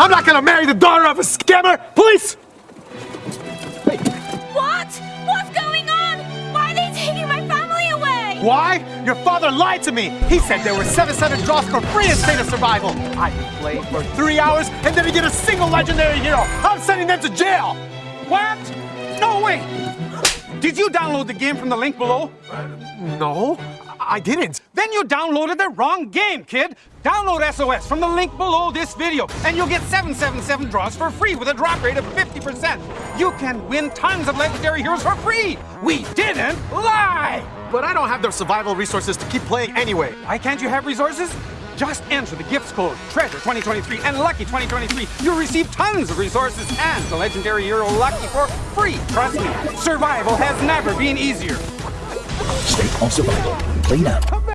I'm not gonna marry the daughter of a scammer! Police! What? What's going on? Why are they taking my family away? Why? Your father lied to me! He said there were 700 draws for free in State of Survival! I've been playing for three hours and didn't get a single legendary hero! I'm sending them to jail! What? No way! Did you download the game from the link below? No, I didn't. Then you downloaded the wrong game, kid. Download SOS from the link below this video, and you'll get 777 draws for free with a drop rate of 50%. You can win tons of legendary heroes for free. We didn't lie. But I don't have the survival resources to keep playing anyway. Why can't you have resources? Just enter the gifts code Treasure 2023 and Lucky 2023. You'll receive tons of resources and the legendary hero Lucky for free. Trust me, survival has never been easier. State of Survival. Play now.